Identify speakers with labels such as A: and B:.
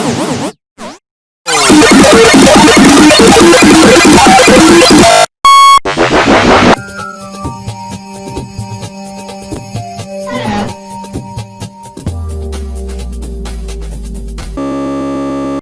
A: Oh, my God.